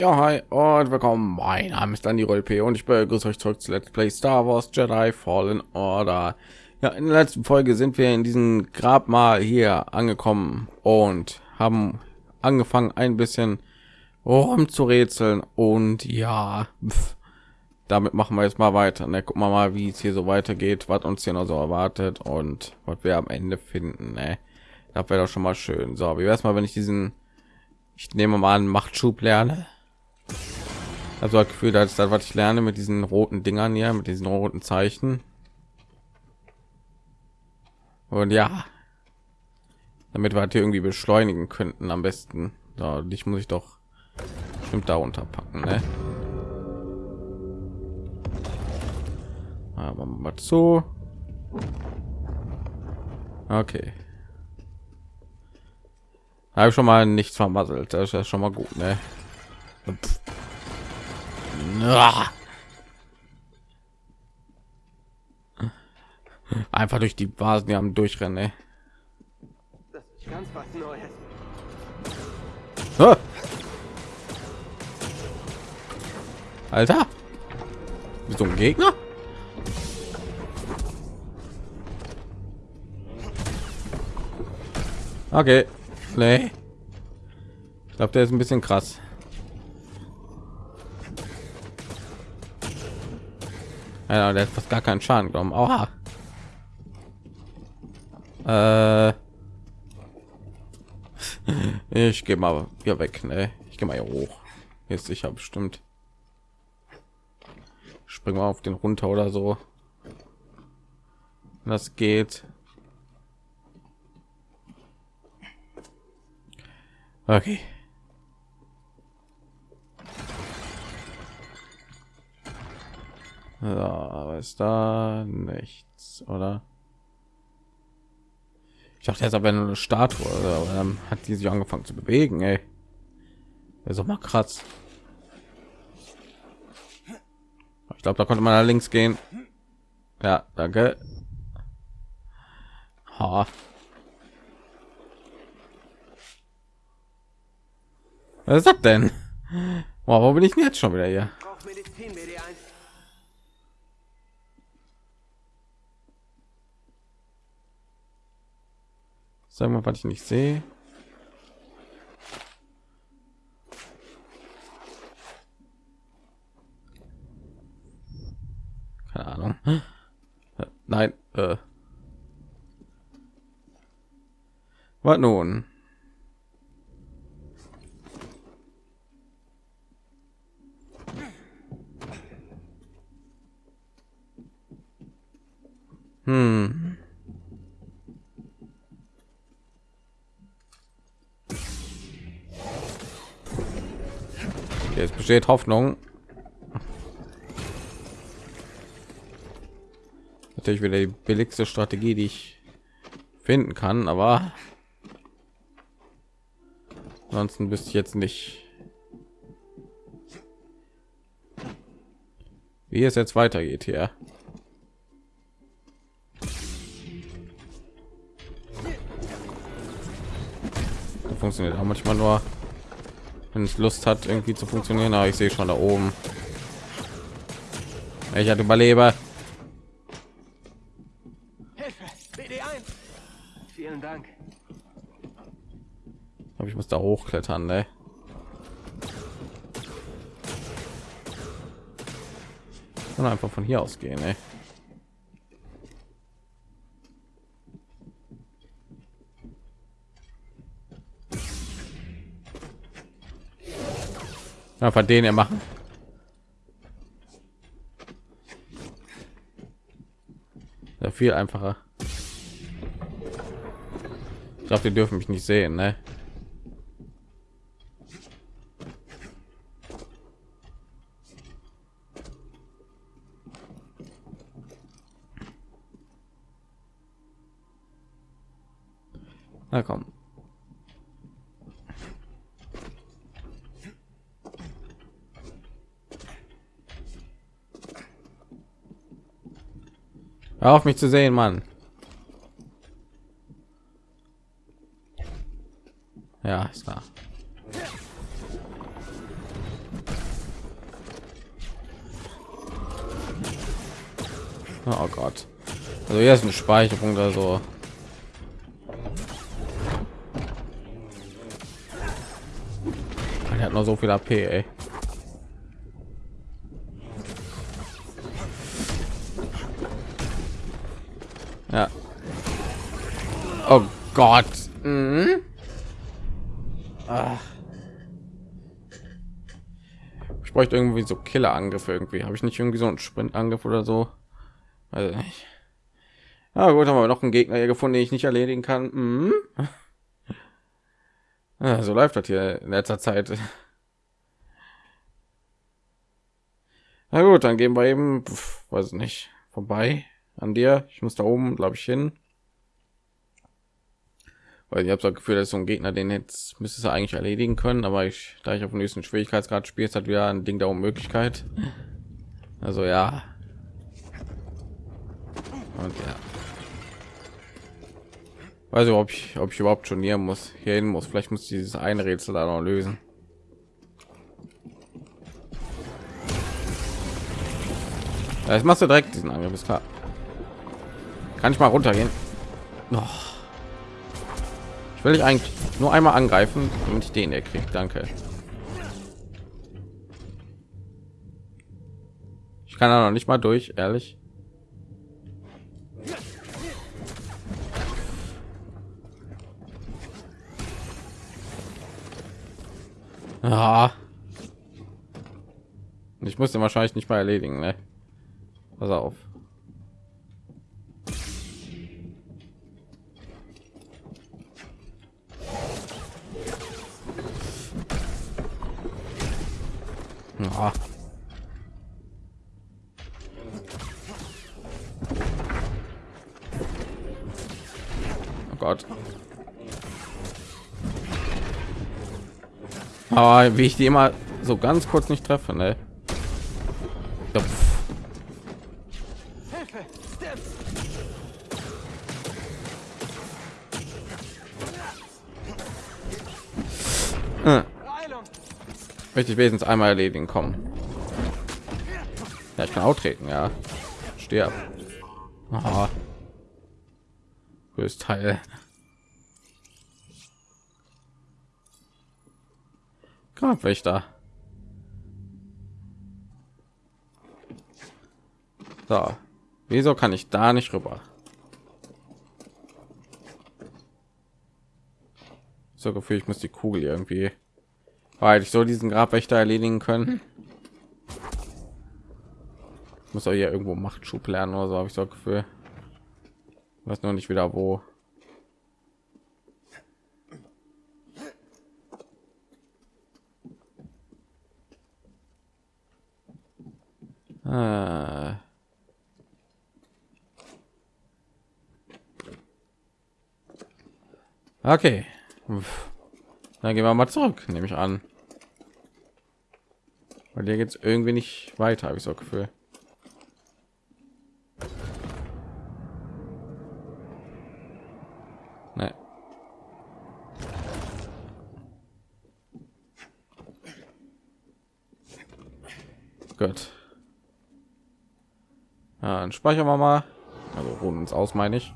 Ja, hi und willkommen. Mein Name ist Dani Rolpe und ich begrüße euch zurück zu Let's Play Star Wars Jedi Fallen Order. Ja, in der letzten Folge sind wir in diesem Grabmal hier angekommen und haben angefangen ein bisschen rumzurätseln und ja, pf, damit machen wir jetzt mal weiter. Ne? Gucken wir mal, wie es hier so weitergeht, was uns hier noch so erwartet und was wir am Ende finden. Ne? Das wäre doch schon mal schön. So, wie wäre es mal, wenn ich diesen ich nehme mal an Machtschub lerne also das Gefühl, dass das, was ich lerne mit diesen roten Dingern hier, mit diesen roten Zeichen. Und ja, damit wir halt hier irgendwie beschleunigen könnten, am besten. Da, dich muss ich doch bestimmt darunter packen, ne? Aber mal zu. Okay. Habe schon mal nichts vermasselt. Das ist ja schon mal gut, ne? Pff. Einfach durch die Basen, die haben durchrennen. Ey. Das ist ganz was Neues. Ah. Alter, so ein Gegner. Okay, nee. Ich glaube, der ist ein bisschen krass. Ja, der hat fast gar keinen Schaden genommen. Oha. Äh, ich gehe mal hier weg. Ne? Ich gehe mal hier hoch. Hier ist sicher bestimmt. Springen wir auf den runter oder so. Das geht. Okay. Ja, aber ist da nichts, oder? Ich dachte jetzt aber eine Statue, oder? dann hat die sich angefangen zu bewegen, ey. Ja, so mal kratz. Ich glaube, da konnte man da links gehen. Ja, danke. Ha. Was ist das denn? Wow, wo bin ich denn jetzt schon wieder hier? Sagen wir, was ich nicht sehe. Keine Ahnung. Nein. Äh. Was nun? Hm. Jetzt besteht Hoffnung. Natürlich wieder die billigste Strategie, die ich finden kann, aber ansonsten bist jetzt nicht, wie es jetzt weitergeht hier. funktioniert auch manchmal nur wenn es Lust hat irgendwie zu funktionieren aber ich sehe schon da oben ich hatte überlebe vielen dank aber ich muss da hochklettern ne? und einfach von hier aus gehen ey. Einfach den er machen. Ja, viel einfacher. Ich glaube, die dürfen mich nicht sehen, ne? Na komm. Hör auf mich zu sehen, Mann. Ja, ist da. Oh Gott. Also hier ist ein Speicherpunkt oder so. Er hat nur so viel AP, ey. Oh Gott. Mhm. Ach. Ich bräuchte irgendwie so Killer-Angriffe irgendwie. Habe ich nicht irgendwie so einen Sprint-Angriff oder so? Also nicht. Ja gut, haben wir noch einen Gegner hier gefunden, den ich nicht erledigen kann. Mhm. Ja, so läuft das hier in letzter Zeit. Na gut, dann gehen wir eben, weiß nicht, vorbei an dir. Ich muss da oben, glaube ich, hin. Weil ich habe das Gefühl, dass so ein Gegner, den jetzt müsste es eigentlich erledigen können, aber ich, da ich auf dem nächsten Schwierigkeitsgrad spiele, hat wieder ein Ding der Unmöglichkeit. Also ja. Und ja. Weiß ich, ob ich, ob ich überhaupt schon hier muss, hier hin muss. Vielleicht muss dieses eine Rätsel da noch lösen. Ja, jetzt machst du direkt diesen Angriff, ist klar. Kann ich mal runtergehen? Noch. Ich will ich eigentlich nur einmal angreifen, damit ich den erkriegt. Danke. Ich kann da noch nicht mal durch, ehrlich. Ah. Ich musste wahrscheinlich nicht mal erledigen, ne? Pass auf. Aber wie ich die immer so ganz kurz nicht treffe, ne? Ja, hm. Möchte ich wenigstens einmal erledigen kommen. Ja, ich kann auch treten, ja. Stirb. Aha. Teil. Grabwächter. So. Wieso kann ich da nicht rüber? So Gefühl, ich muss die Kugel irgendwie, weil ich so diesen Grabwächter erledigen können. Ich muss auch hier irgendwo Machtschub lernen oder so, habe ich so Gefühl. Ich weiß noch nicht wieder wo. Ah. Okay. Dann gehen wir mal zurück, nehme ich an. Weil dir es irgendwie nicht weiter, habe ich so Gefühl. Nee. Gut. Ja, dann speichern wir mal. Also ruhen uns aus, meine ich.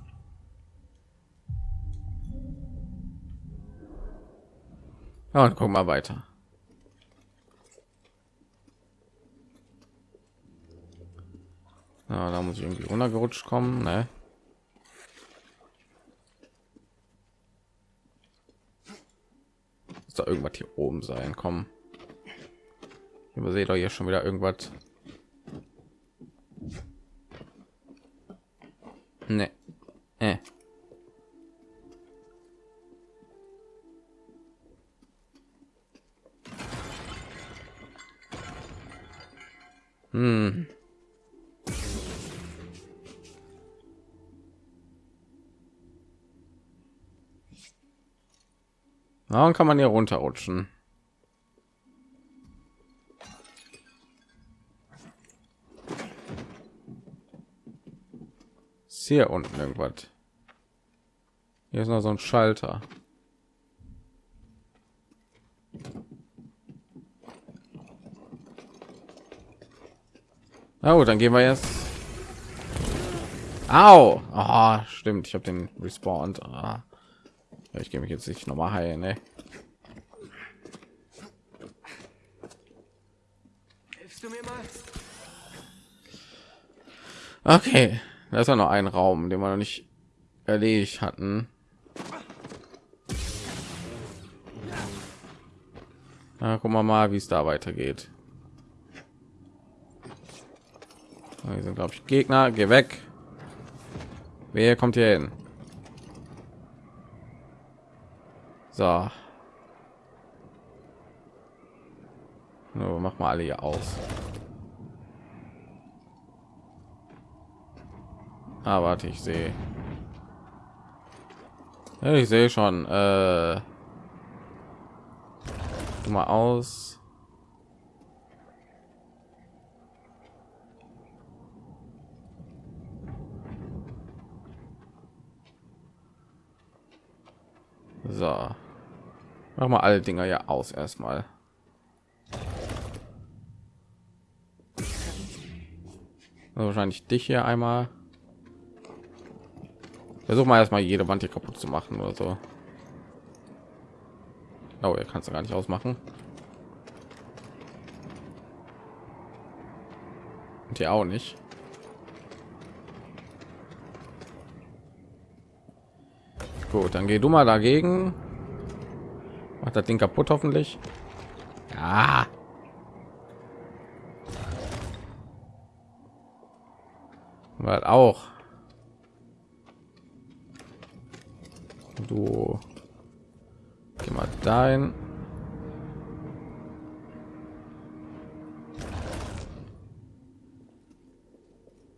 Ja, und gucken wir weiter. Ja, da muss ich irgendwie runtergerutscht kommen, ne? Muss da irgendwas hier oben sein, kommen. Überseht doch hier schon wieder irgendwas. Ne. Äh. Hm. Warum kann man hier runterrutschen? Hier unten irgendwas? Hier ist noch so ein Schalter. Na gut, dann gehen wir jetzt Au! Oh, stimmt, ich habe den respawned. Ah. Ich gehe mich jetzt nicht noch mal heilen, ne? Hilfst du mir mal? Okay, da ist ja noch ein Raum, den wir noch nicht erledigt hatten. Na, gucken wir mal, wie es da weitergeht. Hier sind, glaube ich, Gegner. Geh weg. Wer kommt hier hin? So. No, mach mal alle hier aus. Ah, warte, ich sehe. ich sehe schon. Äh, mal aus. So. Mach mal alle Dinger ja aus erstmal. Also wahrscheinlich dich hier einmal. Versuch mal erstmal jede Wand hier kaputt zu machen oder so. Oh, er kannst du gar nicht ausmachen. Und hier auch nicht. Gut, dann geh du mal dagegen. Macht das Ding kaputt hoffentlich. Ja. Weil auch. Du geh mal dahin.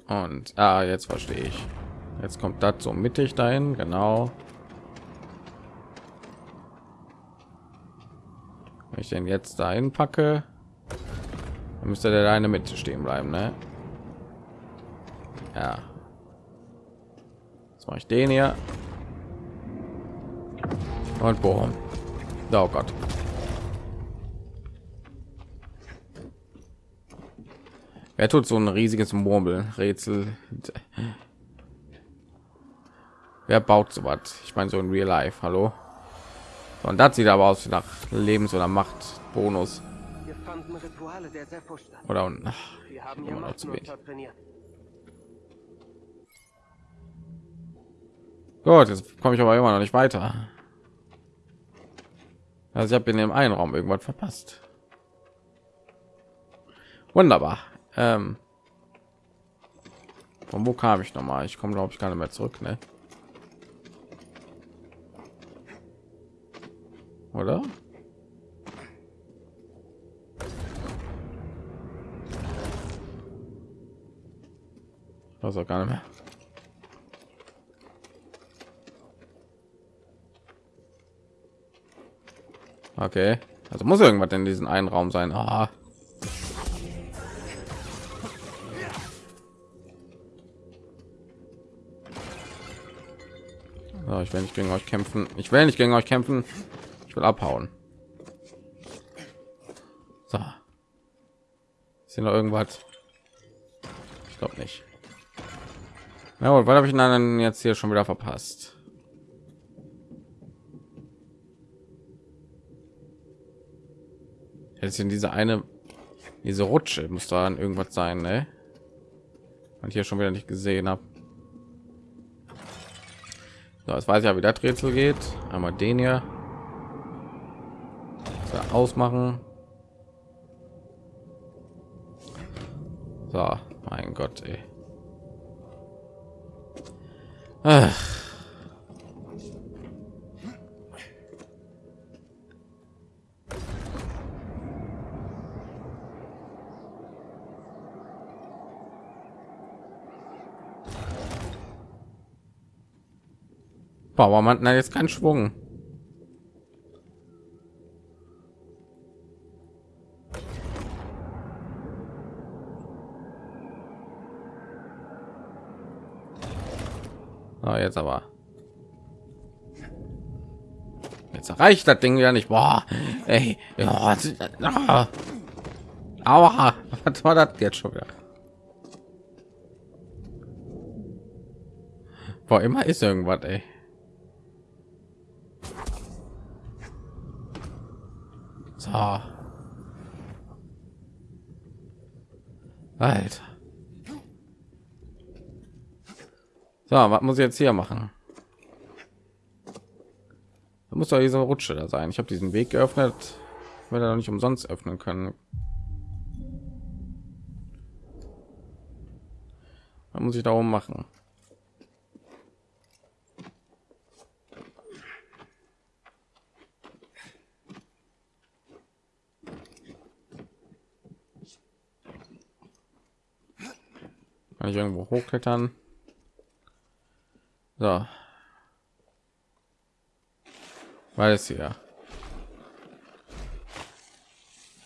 Und ah, jetzt verstehe ich. Jetzt kommt das so mittig dahin, genau. Wenn ich den jetzt dahin packe, dann müsste der eine mit stehen bleiben, ne? Ja. Jetzt mache ich den hier. Und bohren. Oh Gott. Wer tut so ein riesiges Murmel-Rätsel? Wer baut so was? Ich meine so in Real Life. Hallo? Und das sieht aber aus nach Lebens- oder Macht-Bonus. Oder ach, Wir haben immer noch zu wenig. Gut, jetzt komme ich aber immer noch nicht weiter. Also ich habe in dem einen Raum irgendwas verpasst. Wunderbar. Ähm, von wo kam ich noch mal? Ich komme glaube ich gar nicht mehr zurück, ne? oder? Also gar nicht mehr. Okay, also muss irgendwas in diesem einen Raum sein. Ah. So, ich will nicht gegen euch kämpfen. Ich will nicht gegen euch kämpfen will abhauen. So. Ist hier noch irgendwas? Ich glaube nicht. Na gut, was habe ich dann jetzt hier schon wieder verpasst? Jetzt in diese eine, diese Rutsche muss da irgendwas sein, ne? Und hier schon wieder nicht gesehen habe. So, jetzt weiß ja, wie das Rätsel geht. Einmal den hier ausmachen. So, mein Gott, ey. Ach. Boah, man jetzt keinen Schwung. Oh, jetzt aber. Jetzt reicht das Ding ja nicht. Boah, ey, ja, aber was war das jetzt schon wieder? Boah, immer ist irgendwas, ey. So. Alter. So, was muss ich jetzt hier machen? Da muss doch diese Rutsche da sein. Ich habe diesen Weg geöffnet, weil er nicht umsonst öffnen können. Da muss ich darum machen. Kann ich irgendwo hochklettern? So. Hier.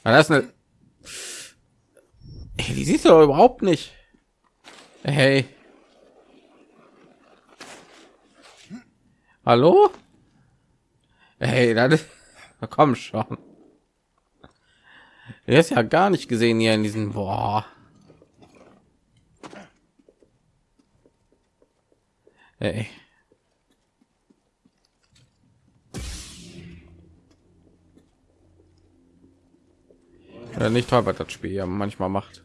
Ah, das ist eine. Hey, die siehst du überhaupt nicht. Hey. Hallo? Hey, das komm schon. Er ist ja gar nicht gesehen hier in diesen boah. Hey. Ja, nicht toll, was das Spiel ja manchmal macht.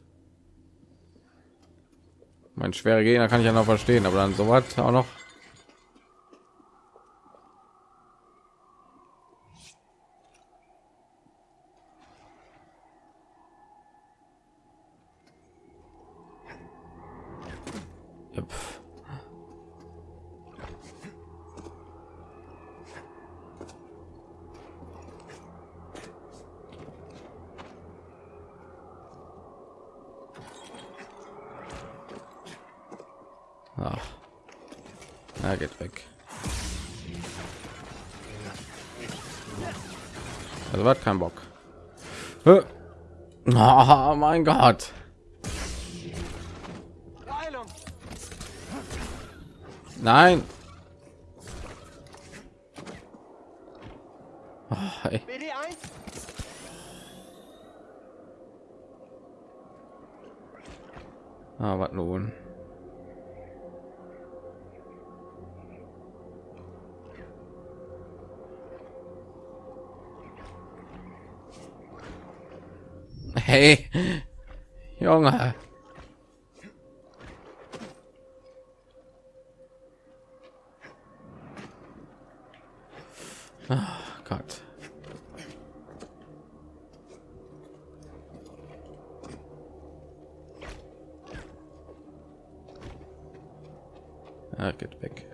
Mein schwere Gegner kann ich ja noch verstehen, aber dann so was auch noch. Yep. Ach. Na, geht weg. Also hat kein Bock. Oh mein Gott. Nein. Oh, ey. Ah, was nun? Hey, Junge. Oh Gott. Ah, geht weg.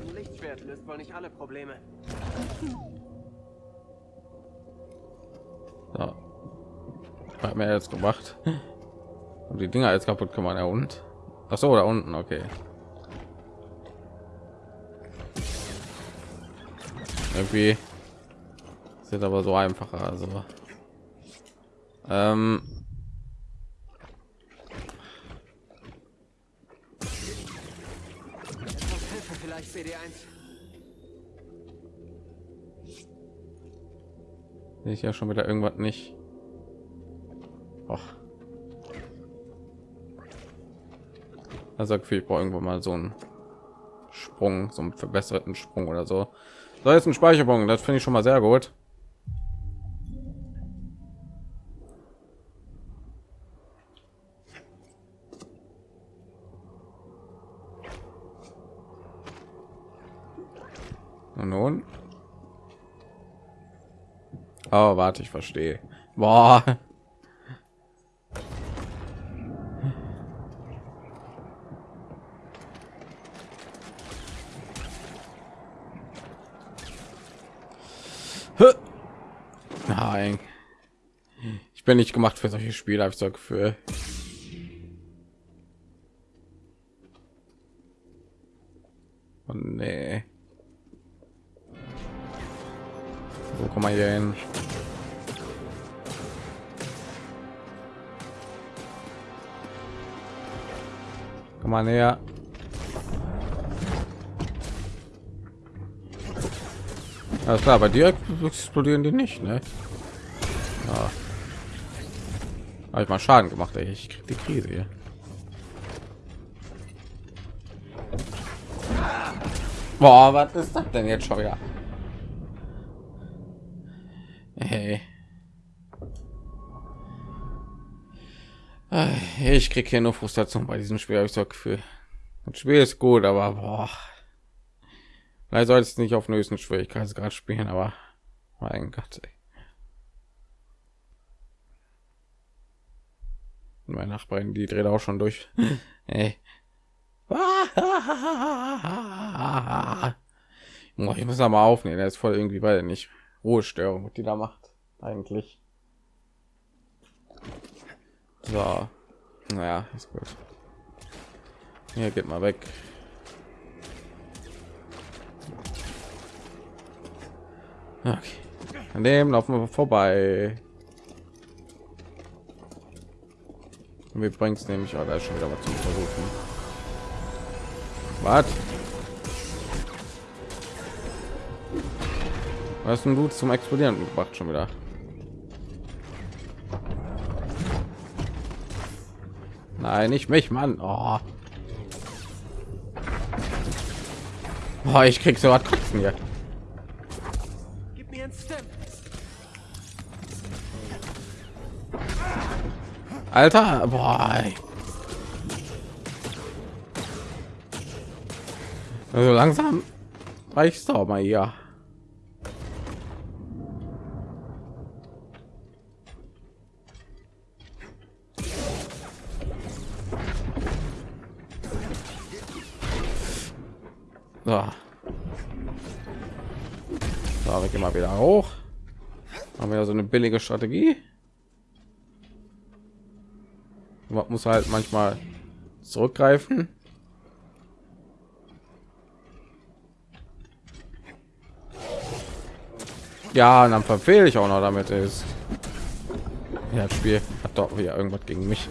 Ein Lichtschwert löst wohl nicht alle Probleme. So. Hat mir jetzt gemacht. Und die Dinger jetzt kaputt man ja und. Ach so, da unten, okay. Irgendwie sind aber so einfacher, also. Ähm, vielleicht, CD1. Sehe ich ja schon wieder irgendwas nicht. Och. Also ich brauche irgendwo mal so einen Sprung, so einen verbesserten Sprung oder so. So jetzt ein Speicherpunkt, das finde ich schon mal sehr gut. Und nun? Oh, warte, ich verstehe. Boah. Nein. Ich bin nicht gemacht für solche Spiele, habe ich so Gefühl. Oh, nee. Wo kommen wir hier hin? Komm mal näher. Alles klar, bei dir explodieren die nicht, ne? Ja. Habe ich mal Schaden gemacht, ey. ich krieg die Krise hier. Boah, was ist das denn jetzt schon wieder? Hey. Ich krieg hier nur Frustration bei diesem Spiel, habe ich so Gefühl. Das Spiel ist gut, aber boah. Vielleicht soll es nicht auf den höchsten Schwierigkeitsgrad spielen, aber mein Gott. Ey. Meine Nachbarin, die dreht auch schon durch. Ey. Ich muss aber aufnehmen, er ist voll irgendwie, weil nicht Ruhestörung, die da macht eigentlich. So, naja, ist gut. Hier geht mal weg. Okay. An dem laufen wir vorbei. Wir bringt es nämlich, oh, da ist schon wieder was zum Versuchen. Was? Was ein Blut zum Explodieren gebracht schon wieder. Nein, nicht mich, Mann. Oh. Oh, ich krieg so was kotzen hier. Gib mir ein Stem. Alter, boah. Also langsam reicht's doch mal hier. Billige Strategie. Man muss halt manchmal zurückgreifen. Ja, dann verfehle ich auch noch damit ist. Ja, das Spiel hat doch wieder irgendwas gegen mich.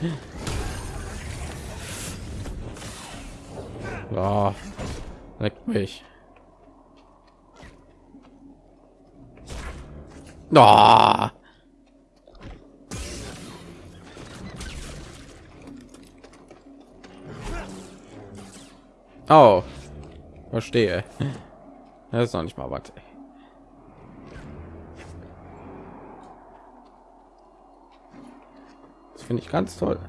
Ja, leckt mich. Oh. Oh, verstehe. Das ist noch nicht mal was. Das finde ich ganz toll.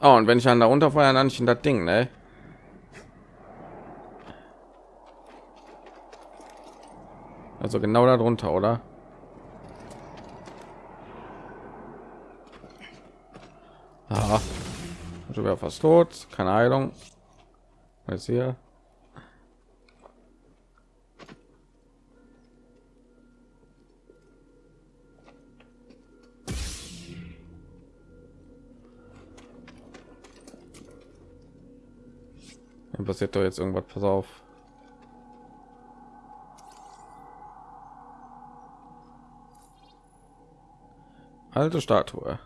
Oh, und wenn ich an da runterfeuern, dann nicht in das Ding, ne? Also genau darunter, oder? Ah, schon wieder fast tot. Keine Heilung. Was hier? Hier passiert doch jetzt irgendwas. Pass auf. Alte Statue.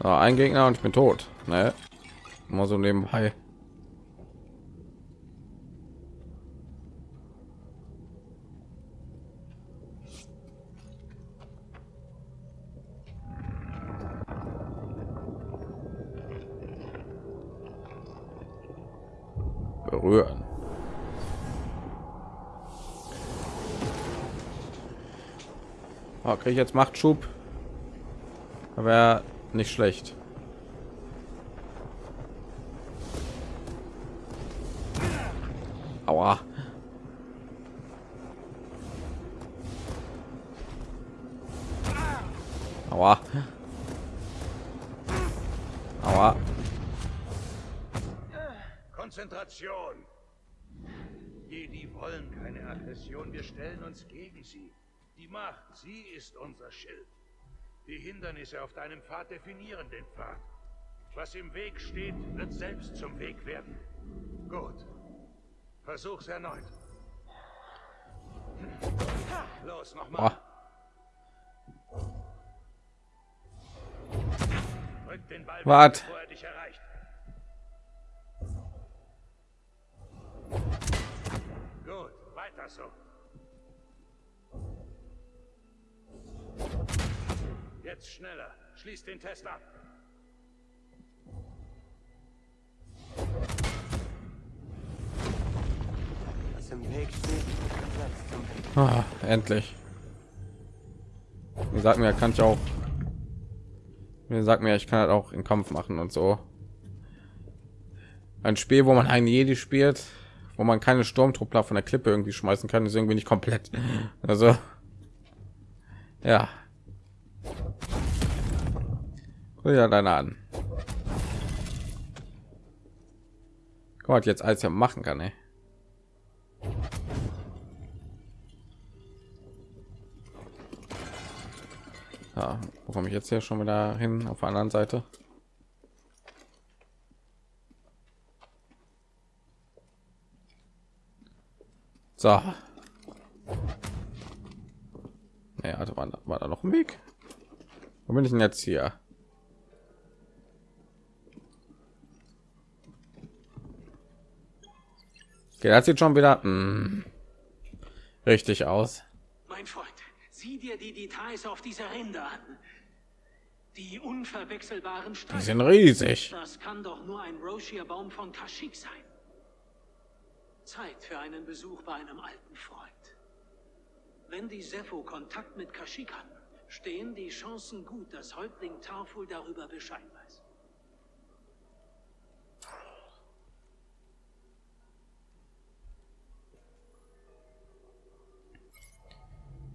So, ein Gegner und ich bin tot. Ne? Mal so nebenbei. Berühren. Oh, kriege ich jetzt Machtschub? Aber nicht schlecht. Aua. Aua. Aua. Konzentration. Jedi wollen keine Aggression. Wir stellen uns gegen sie. Die Macht, sie ist unser Schild. Die Hindernisse auf deinem Pfad definieren den Pfad. Was im Weg steht, wird selbst zum Weg werden. Gut. Versuch's erneut. Los, nochmal. Oh. Ah. Rück den Ball, Wart. bevor er dich erreicht. Gut, weiter so. Jetzt schneller. Schließ den Test ab. Was im Weg steht, setzt zum Weg. Ah, endlich. Mir sagt mir, kann ich auch. Mir sagt mir, ich kann halt auch in Kampf machen und so. Ein Spiel, wo man einen Jedi spielt, wo man keine Sturmtruppler von der Klippe irgendwie schmeißen kann, ist irgendwie nicht komplett. Also, ja. Dir deine an. Gott, jetzt als er machen kann, ey. Ja, wo komme ich jetzt hier schon wieder hin auf der anderen Seite? So. Ja, also war, war da noch ein Weg? Wo bin ich denn jetzt hier? Okay, das sieht schon wieder mm, richtig aus. Mein Freund, sieh dir die Details auf dieser Rinde an. Die unverwechselbaren Die Streifen. sind riesig. Das kann doch nur ein Roshia-Baum von Kashyyyk sein. Zeit für einen Besuch bei einem alten Freund. Wenn die Sepho Kontakt mit Kashyyyk hatten, stehen die Chancen gut, dass Häuptling Tarful darüber Bescheid weiß.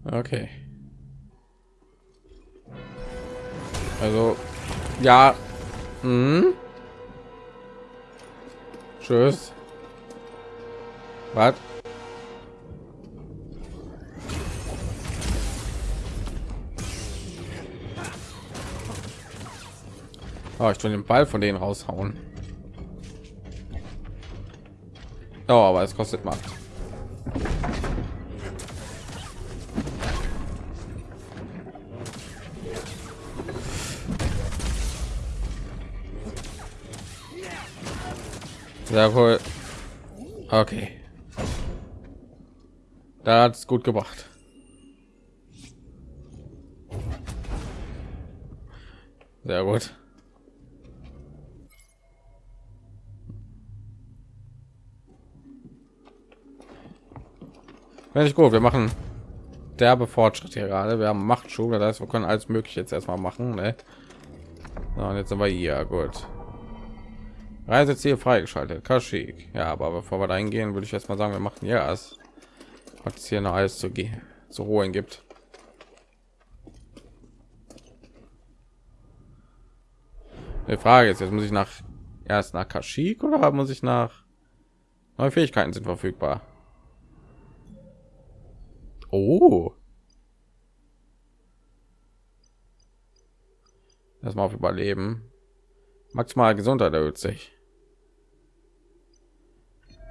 Okay. Also, ja. Hm? Tschüss. Was? Oh, ich tue den Ball von denen raushauen. Oh, aber es kostet Macht. Sehr wohl. Okay. Da hat es gut gebracht. Sehr gut. Finde ich gut. Wir machen derbe Fortschritt hier gerade. Wir haben Machtschub, das heißt, wir können alles mögliche jetzt erstmal machen. Ne? So, und jetzt sind wir hier. Gut. Reiseziel freigeschaltet. Kashyyyk. Ja, aber bevor wir da hingehen, würde ich jetzt mal sagen, wir machen ja es. Was es hier noch alles zu gehen zu holen gibt. Die Frage ist jetzt muss ich nach erst nach Kashyyyk oder muss ich nach neue Fähigkeiten sind verfügbar. Oh. Erstmal auf Überleben. Maximal Gesundheit erhöht sich.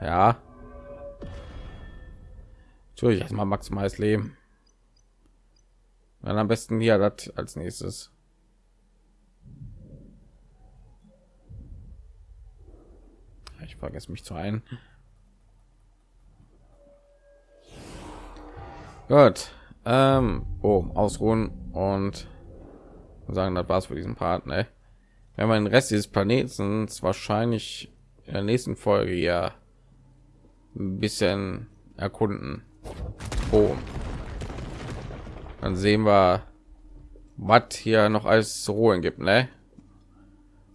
Ja. Natürlich erstmal maximales Leben. Dann am besten hier das als nächstes. Ich vergesse mich zu ein. Gut. Ähm, oh, ausruhen und sagen, das war's für diesen Part, ne? Wenn man den Rest dieses Planeten wahrscheinlich in der nächsten Folge ja ein bisschen erkunden. Oh. Dann sehen wir, was hier noch alles zu holen gibt, ne?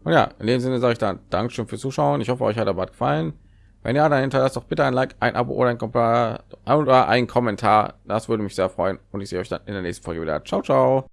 Und ja, in dem Sinne sage ich dann Dankeschön fürs Zuschauen. Ich hoffe, euch hat Bad gefallen. Wenn ja, dann hinterlasst doch bitte ein Like, ein Abo oder ein Kommentar oder ein Kommentar. Das würde mich sehr freuen. Und ich sehe euch dann in der nächsten Folge wieder. Ciao, ciao.